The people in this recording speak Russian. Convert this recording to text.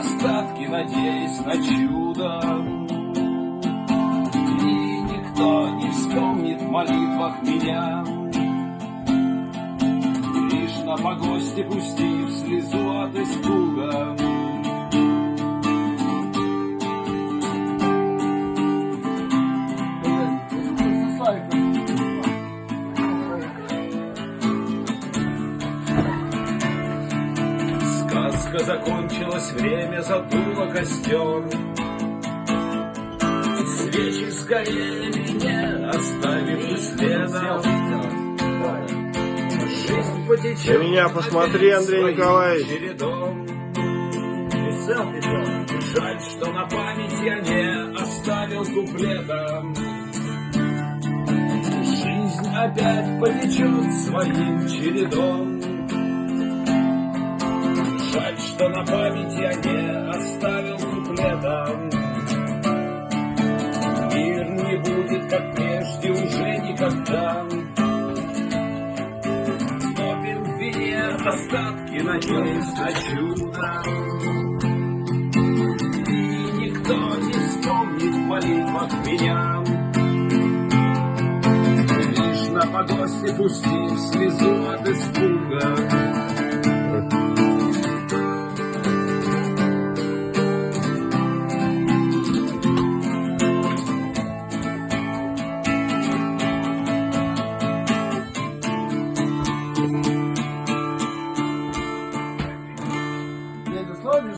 остатки, надеясь на чудо. И никто не вспомнит в молитвах меня, Лишь на погосте пустив слезу Сказка закончилась, время задуло костер. Свечи сгорели, не оставив и следа. Жизнь потечет. На меня посмотри, Андрей Николаевич. чередом. Жаль, что на память я не оставил куплета. Жизнь опять потечет своим чередом. На память я не оставил куплета. Мир не будет, как прежде, уже никогда. Топим в остатки, надеясь на чудо. И никто не вспомнит в молитвах меня. Лишь на погосте пустив слезу от испуга.